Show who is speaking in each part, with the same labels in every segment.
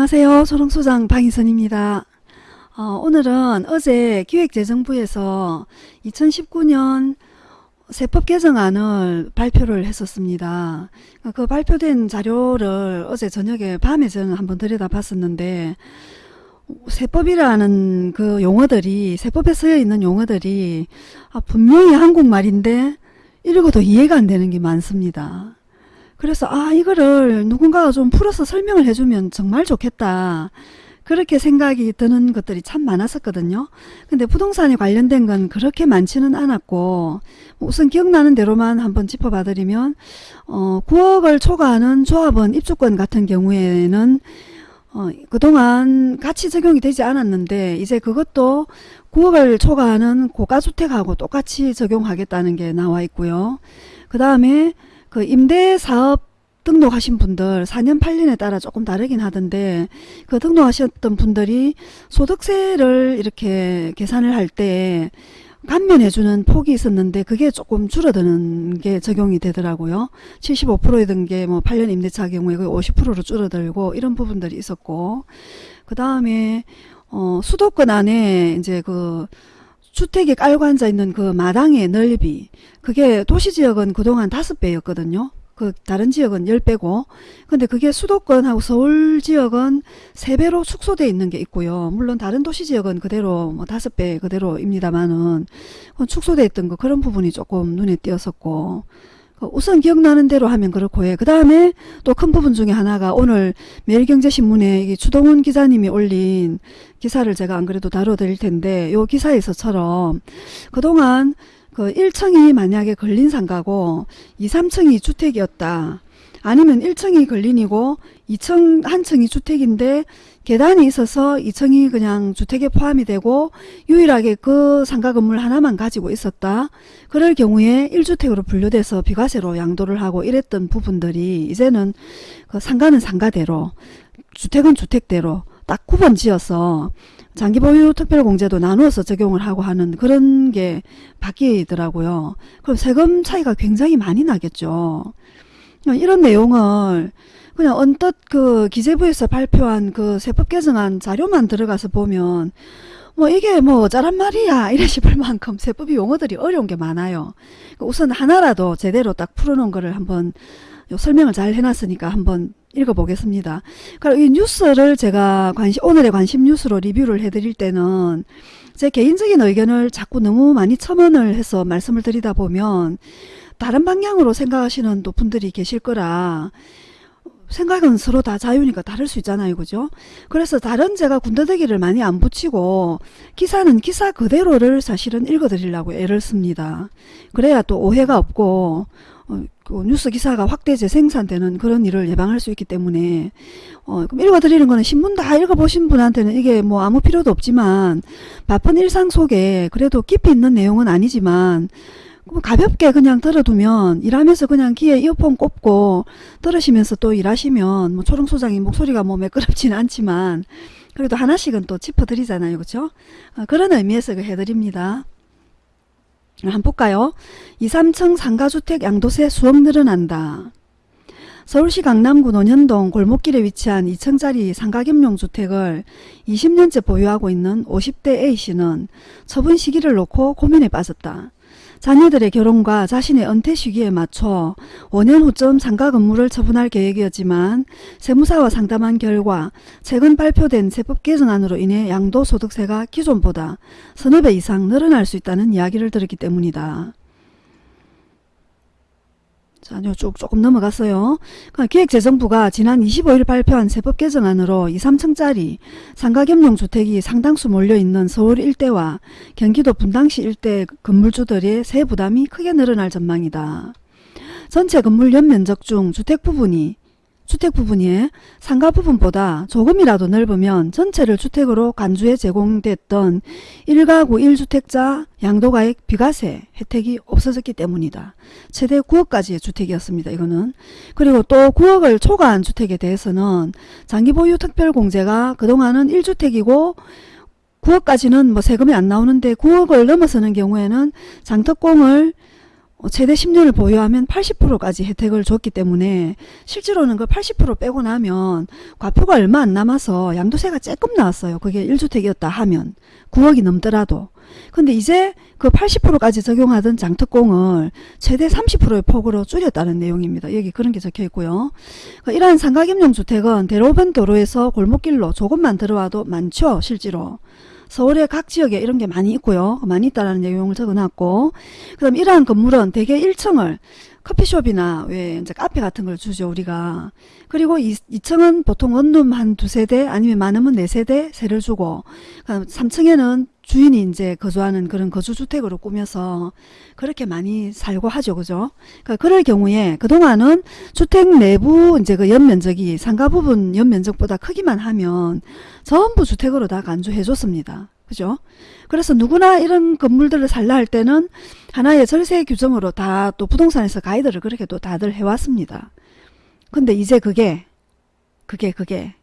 Speaker 1: 안녕하세요. 소롱소장 방희선입니다. 어, 오늘은 어제 기획재정부에서 2019년 세법 개정안을 발표를 했었습니다. 그 발표된 자료를 어제 저녁에 밤에 저는 한번 들여다 봤었는데 세법이라는 그 용어들이 세법에 쓰여 있는 용어들이 아, 분명히 한국말인데 읽어도 이해가 안 되는 게 많습니다. 그래서 아 이거를 누군가가 좀 풀어서 설명을 해주면 정말 좋겠다. 그렇게 생각이 드는 것들이 참 많았었거든요. 근데 부동산에 관련된 건 그렇게 많지는 않았고 우선 기억나는 대로만 한번 짚어봐 드리면 어 9억을 초과하는 조합원 입주권 같은 경우에는 어, 그동안 같이 적용이 되지 않았는데 이제 그것도 9억을 초과하는 고가주택하고 똑같이 적용하겠다는 게 나와 있고요. 그 다음에 그 임대사업 등록하신 분들 4년 8년에 따라 조금 다르긴 하던데 그 등록하셨던 분들이 소득세를 이렇게 계산을 할 때 감면해주는 폭이 있었는데 그게 조금 줄어드는 게 적용이 되더라고요. 75%였던 게 뭐 8년 임대차 경우에 거의 50%로 줄어들고 이런 부분들이 있었고 그 다음에 어 수도권 안에 이제 그 주택이 깔고 앉아 있는 그 마당의 넓이 그게 도시지역은 그동안 다섯 배였거든요. 그 다른 지역은 10배고 근데 그게 수도권하고 서울 지역은 3배로 축소되어 있는 게 있고요. 물론 다른 도시 지역은 그대로 뭐 5배 그대로입니다만은 축소되어 있던 거 그런 부분이 조금 눈에 띄었었고 그 우선 기억나는 대로 하면 그렇고 해. 그 다음에 또 큰 부분 중에 하나가 오늘 매일경제신문에 주동훈 기자님이 올린 기사를 제가 안 그래도 다뤄드릴 텐데 요 기사에서처럼 그동안 그 1층이 만약에 걸린 상가고 2, 3층이 주택이었다. 아니면 1층이 걸린이고 2층 한 층이 주택인데 계단이 있어서 2층이 그냥 주택에 포함이 되고 유일하게 그 상가 건물 하나만 가지고 있었다. 그럴 경우에 1주택으로 분류돼서 비과세로 양도를 하고 이랬던 부분들이 이제는 그 상가는 상가대로 주택은 주택대로 딱 구분 지어서 장기보유 특별공제도 나누어서 적용을 하고 하는 그런 게 바뀌더라고요. 그럼 세금 차이가 굉장히 많이 나겠죠. 이런 내용을 그냥 언뜻 그 기재부에서 발표한 그 세법 개정안 자료만 들어가서 보면 뭐 이게 뭐 어쩌란 말이야 이래 싶을 만큼 세법이 용어들이 어려운 게 많아요. 우선 하나라도 제대로 딱 풀어놓은 거를 한번 설명을 잘 해놨으니까 한번 읽어보겠습니다. 그러니까 이 뉴스를 제가 관심, 오늘의 관심 뉴스로 리뷰를 해드릴 때는 제 개인적인 의견을 자꾸 너무 많이 첨언을 해서 말씀을 드리다 보면 다른 방향으로 생각하시는 또 분들이 계실 거라 생각은 서로 다 자유니까 다를 수 있잖아요. 그죠? 그래서 다른 제가 군더더기를 많이 안 붙이고 기사는 기사 그대로를 사실은 읽어드리려고 애를 씁니다. 그래야 또 오해가 없고 어, 그 뉴스 기사가 확대 재생산되는 그런 일을 예방할 수 있기 때문에 어, 그럼 읽어드리는 거는 신문 다 읽어보신 분한테는 이게 뭐 아무 필요도 없지만 바쁜 일상 속에 그래도 깊이 있는 내용은 아니지만 가볍게 그냥 들어두면 일하면서 그냥 귀에 이어폰 꼽고 들으시면서 또 일하시면 뭐 초롱 소장이 목소리가 뭐 매끄럽지는 않지만 그래도 하나씩은 또 짚어드리잖아요. 그렇죠? 어, 그런 의미에서 해드립니다. 한번 볼까요? 2, 3층 상가주택 양도세 수억 늘어난다. 서울시 강남구 논현동 골목길에 위치한 2층짜리 상가겸용주택을 20년째 보유하고 있는 50대 A씨는 처분 시기를 놓고 고민에 빠졌다. 자녀들의 결혼과 자신의 은퇴 시기에 맞춰 5년 후쯤 상가 건물을 처분할 계획이었지만 세무사와 상담한 결과 최근 발표된 세법 개정안으로 인해 양도소득세가 기존보다 서너 배 이상 늘어날 수 있다는 이야기를 들었기 때문이다. 자, 쭉 조금 넘어갔어요. 그러니까 기획재정부가 지난 25일 발표한 세법 개정안으로 2, 3층짜리 상가겸용 주택이 상당수 몰려있는 서울 일대와 경기도 분당시 일대 건물주들의 세부담이 크게 늘어날 전망이다. 전체 건물 연면적 중 주택 부분이 주택 부분이 상가 부분보다 조금이라도 넓으면 전체를 주택으로 간주에 제공됐던 1가구 1주택자 양도가액 비과세 혜택이 없어졌기 때문이다. 최대 9억까지의 주택이었습니다. 이거는. 그리고 또 9억을 초과한 주택에 대해서는 장기보유 특별공제가 그동안은 1주택이고 9억까지는 뭐 세금이 안 나오는데 9억을 넘어서는 경우에는 장특공을 어, 최대 10년을 보유하면 80%까지 혜택을 줬기 때문에 실제로는 그 80% 빼고 나면 과표가 얼마 안 남아서 양도세가 조금 나왔어요. 그게 1주택이었다 하면 9억이 넘더라도. 근데 이제 그 80%까지 적용하던 장특공을 최대 30%의 폭으로 줄였다는 내용입니다. 여기 그런 게 적혀 있고요. 그러니까 이러한 상가겸용 주택은 대로변 도로에서 골목길로 조금만 들어와도 많죠. 실제로. 서울의 각 지역에 이런 게 많이 있고요. 많이 있다라는 내용을 적어놨고, 그 다음 이러한 건물은 대개 1층을 커피숍이나 왜 이제 카페 같은 걸 주죠 우리가 그리고 2, 2층은 보통 원룸 한 두 세 대 아니면 많으면 네 세 대 세를 주고 3층에는 주인이 이제 거주하는 그런 거주주택으로 꾸며서 그렇게 많이 살고 하죠 그죠 그러니까 그럴 경우에 그동안은 주택 내부 이제 그 연면적이 상가 부분 연면적보다 크기만 하면 전부 주택으로 다 간주해 줬습니다 그죠? 그래서 누구나 이런 건물들을 살라 할 때는 하나의 절세 규정으로 다 또 부동산에서 가이드를 그렇게 또 다들 해왔습니다. 근데 이제 그게 그게 그게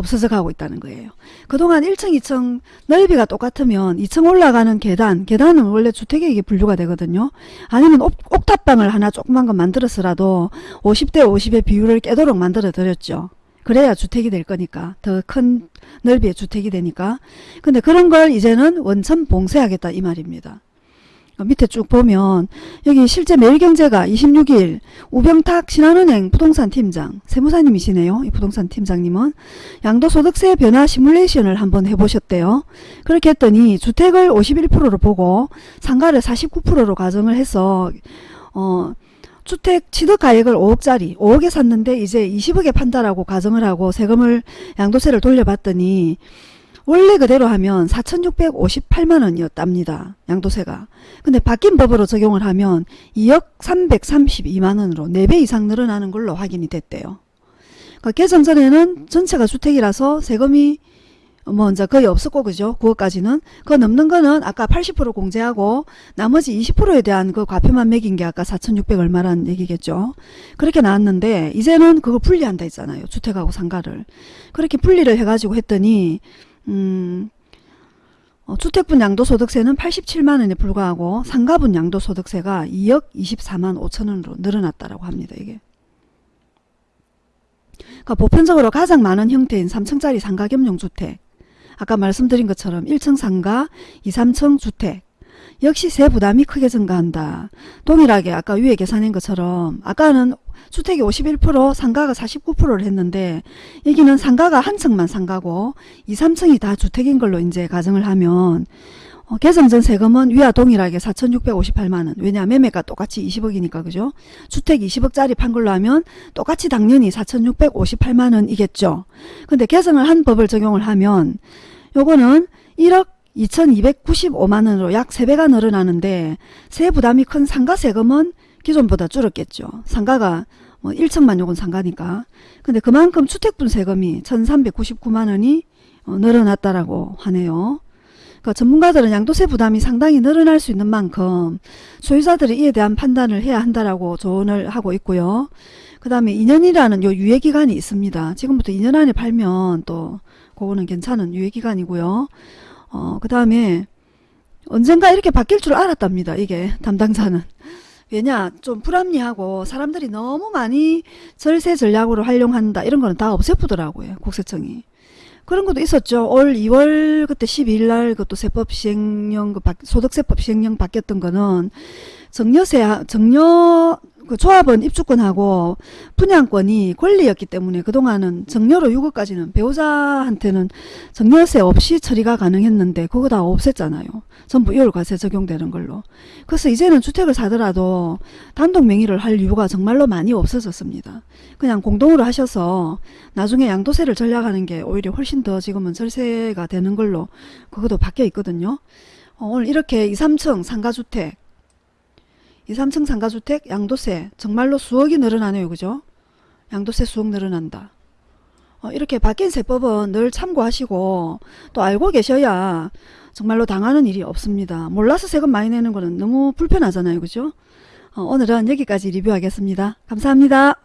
Speaker 1: 없어져 가고 있다는 거예요. 그동안 1층, 2층 넓이가 똑같으면 2층 올라가는 계단, 계단은 원래 주택에 이게 분류가 되거든요. 아니면 옥, 옥탑방을 하나 조그만 거 만들었으라도 50대 50의 비율을 깨도록 만들어 드렸죠. 그래야 주택이 될 거니까 더 큰 넓이의 주택이 되니까 근데 그런 걸 이제는 원천 봉쇄하겠다 이 말입니다 밑에 쭉 보면 여기 실제 매일경제가 26일 우병탁 신한은행 부동산 팀장 세무사님이시네요. 이 부동산 팀장님은 양도소득세 변화 시뮬레이션을 한번 해보셨대요. 그렇게 했더니 주택을 51%로 보고 상가를 49%로 가정을 해서 어 주택 취득가액을 5억짜리 5억에 샀는데 이제 20억에 판다라고 가정을 하고 세금을 양도세를 돌려봤더니 원래 그대로 하면 4,658만원이었답니다. 양도세가. 근데 바뀐 법으로 적용을 하면 2억 332만원으로 4배 이상 늘어나는 걸로 확인이 됐대요. 그러니까 개정 전에는 전체가 주택이라서 세금이 뭐 이제 거의 없었고 그죠 9억까지는 그 넘는 거는 아까 80% 공제하고 나머지 20%에 대한 그 과표만 매긴 게 아까 4,600 얼마란 얘기겠죠 그렇게 나왔는데 이제는 그거 분리한다 했잖아요 주택하고 상가를 그렇게 분리를 해가지고 했더니 음. 어, 주택분 양도소득세는 87만원에 불과하고 상가분 양도소득세가 2억 24만 5천원으로 늘어났다라고 합니다 이게. 그러니까 보편적으로 가장 많은 형태인 3층짜리 상가겸용주택. 아까 말씀드린 것처럼 1층 상가, 2, 3층 주택 역시 세 부담이 크게 증가한다. 동일하게 아까 위에 계산한 것처럼 아까는 주택이 51% 상가가 49%를 했는데 여기는 상가가 한 층만 상가고 2, 3층이 다 주택인 걸로 이제 가정을 하면 어, 개정전 세금은 위와 동일하게 4,658만원. 왜냐 매매가 똑같이 20억이니까 그죠? 주택 20억짜리 판 걸로 하면 똑같이 당연히 4,658만원이겠죠. 근데 개정을 한 법을 적용을 하면 요거는 1억 2295만원으로 약 3배가 늘어나는데 세 부담이 큰 상가 세금은 기존보다 줄었겠죠 상가가 뭐 1층만 요건 상가니까 근데 그만큼 주택분 세금이 1399만원이 어, 늘어났다라고 하네요 그러니까 전문가들은 양도세 부담이 상당히 늘어날 수 있는 만큼 소유자들이 이에 대한 판단을 해야 한다라고 조언을 하고 있고요. 그 다음에 2년이라는 요 유예기간이 있습니다. 지금부터 2년 안에 팔면 또 그거는 괜찮은 유예기간이고요. 어, 그 다음에 언젠가 이렇게 바뀔 줄 알았답니다. 이게 담당자는. 왜냐 좀 불합리하고 사람들이 너무 많이 절세 전략으로 활용한다 이런 거는 다 없애보더라고요. 국세청이. 그런 것도 있었죠. 올 2월 그때 12일 날 그것도 세법 시행령 그 소득세법 시행령 바뀌었던 거는 정려세 정려 그 조합원 입주권하고 분양권이 권리였기 때문에 그동안은 정려로 6억까지는 배우자한테는 정려세 없이 처리가 가능했는데 그거 다 없앴잖아요. 전부 이월과세 적용되는 걸로. 그래서 이제는 주택을 사더라도 단독 명의를 할 이유가 정말로 많이 없어졌습니다. 그냥 공동으로 하셔서 나중에 양도세를 전략하는 게 오히려 훨씬 더 지금은 절세가 되는 걸로 그것도 바뀌어 있거든요. 어, 오늘 이렇게 2, 3층 상가주택 2, 3층 상가주택 양도세 정말로 수억이 늘어나네요. 그죠? 양도세 수억 늘어난다. 어, 이렇게 바뀐 세법은 늘 참고하시고 또 알고 계셔야 정말로 당하는 일이 없습니다. 몰라서 세금 많이 내는 거는 너무 불편하잖아요. 그죠? 어, 오늘은 여기까지 리뷰하겠습니다. 감사합니다.